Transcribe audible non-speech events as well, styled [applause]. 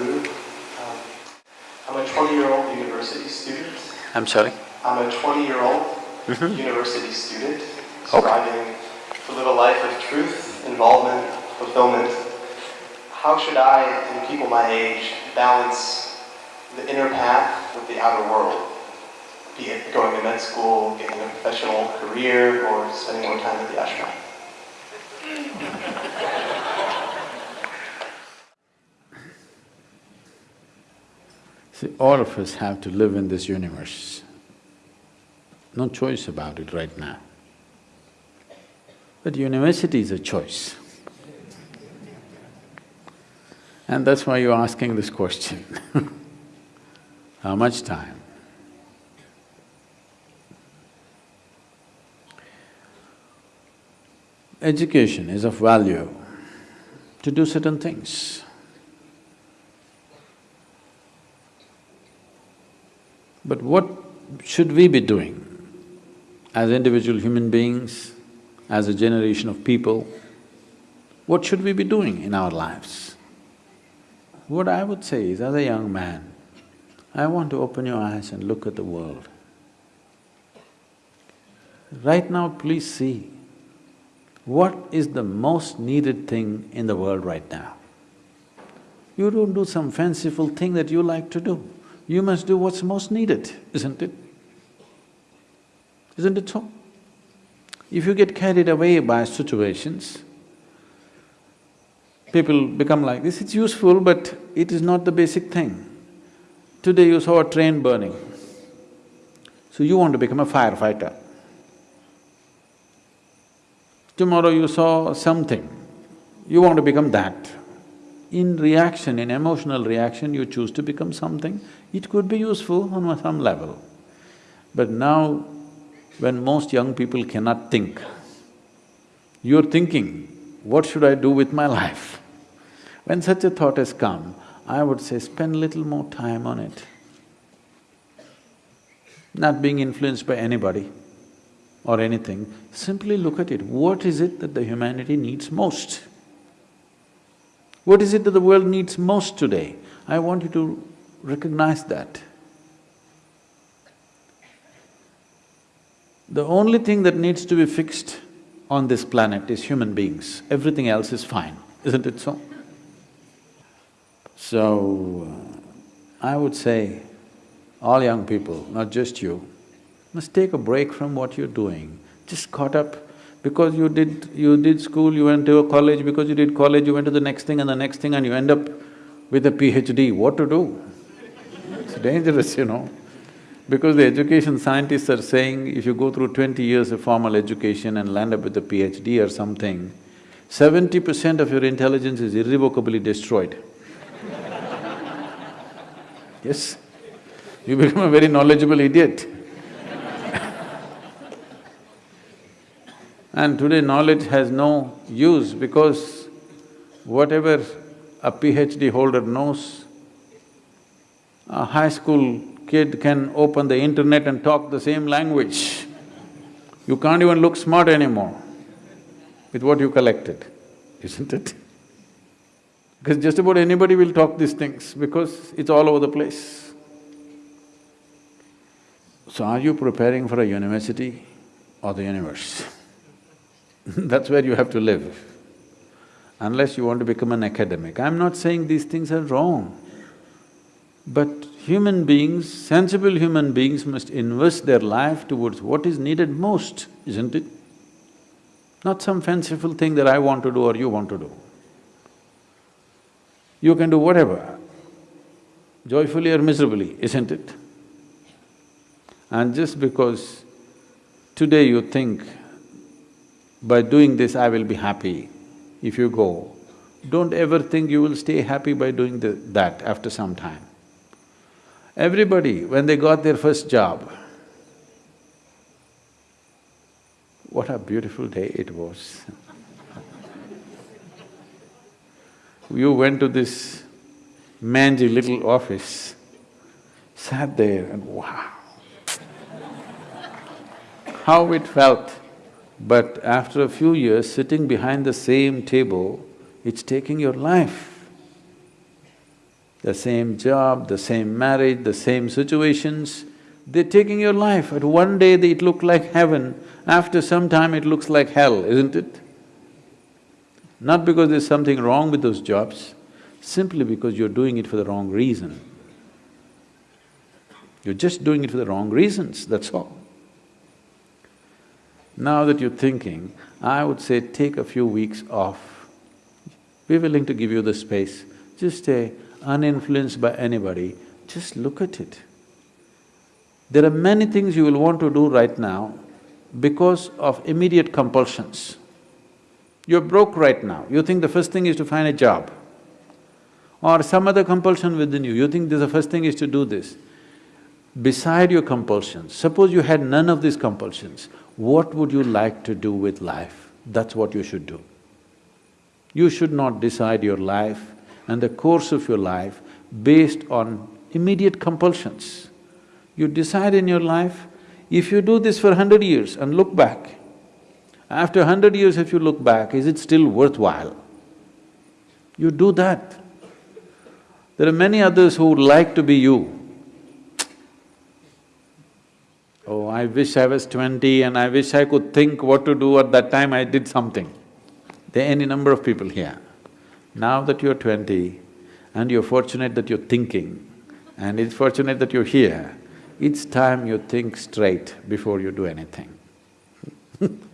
Um, I'm a 20-year-old university student. I'm sorry? I'm a 20-year-old Mhm. university student Okay. striving to live a life of truth, involvement, fulfillment. How should I and people my age balance the inner path with the outer world? Be it going to med school, getting a professional career, or spending more time at the ashram. See, all of us have to live in this universe. No choice about it right now. But university is a choice. And that's why you're asking this question [laughs] How much time? Education is of value to do certain things. But what should we be doing as individual human beings, as a generation of people? What should we be doing in our lives? What I would say is, as a young man, I want to open your eyes and look at the world. Right now, please see, what is the most needed thing in the world right now? You don't do some fanciful thing that you like to do. You must do what's most needed, isn't it? Isn't it so? If you get carried away by situations, people become like this, it's useful but it is not the basic thing. Today you saw a train burning, so you want to become a firefighter. Tomorrow you saw something, you want to become that. In reaction, in emotional reaction, you choose to become something, it could be useful on some level. But now, when most young people cannot think, you're thinking, what should I do with my [laughs] life? When such a thought has come, I would say spend little more time on it. Not being influenced by anybody or anything, simply look at it. What is it that the humanity needs most? What is it that the world needs most today? I want you to recognize that. The only thing that needs to be fixed on this planet is human beings, everything else is fine, isn't it so? So, uh, I would say, all young people, not just you, must take a break from what you're doing. Just caught up because you did… you did school, you went to a college, because you did college, you went to the next thing and the next thing and you end up with a PhD, what to do? It's dangerous, you know. Because the education scientists are saying if you go through twenty years of formal education and land up with a PhD or something, seventy percent of your intelligence is irrevocably destroyed. [laughs] yes, you become a very knowledgeable idiot. And today knowledge has no use because whatever a PhD holder knows, a high school kid can open the internet and talk the same language. You can't even look smart anymore with what you collected, isn't it? Because just about anybody will talk these things because it's all over the place. So are you preparing for a university or the universe? [laughs] That's where you have to live, unless you want to become an academic. I'm not saying these things are wrong, but human beings, sensible human beings must invest their life towards what is needed most, isn't it? Not some fanciful thing that I want to do or you want to do. You can do whatever, joyfully or miserably, isn't it? And just because today you think, by doing this I will be happy, if you go, don't ever think you will stay happy by doing the, that after some time. Everybody, when they got their first job, what a beautiful day it was. [laughs] you went to this mangy little office, sat there and wow, how it felt. But after a few years, sitting behind the same table, it's taking your life. the same job, the same marriage, the same situations, they're taking your life. At one day it looked like heaven, after some time it looks like hell, isn't it? Not because there's something wrong with those jobs, simply because you're doing it for the wrong reason. You're just doing it for the wrong reasons, that's all. Now that you're thinking, I would say take a few weeks off. Be willing to give you the space. Just stay uninfluenced by anybody, just look at it. There are many things you will want to do right now because of immediate compulsions. You're broke right now, you think the first thing is to find a job. Or some other compulsion within you, you think the first thing is to do this. Beside your compulsions, suppose you had none of these compulsions, what would you like to do with life? That's what you should do. You should not decide your life and the course of your life based on immediate compulsions. You decide in your life, if you do this for hundred years and look back, after hundred years if you look back, is it still worthwhile? You do that. There are many others who would like to be you. Oh, I wish I was twenty and I wish I could think what to do at that time I did something. There are any number of people here. Now that you're twenty and you're fortunate that you're thinking and it's fortunate that you're here, it's time you think straight before you do anything [laughs]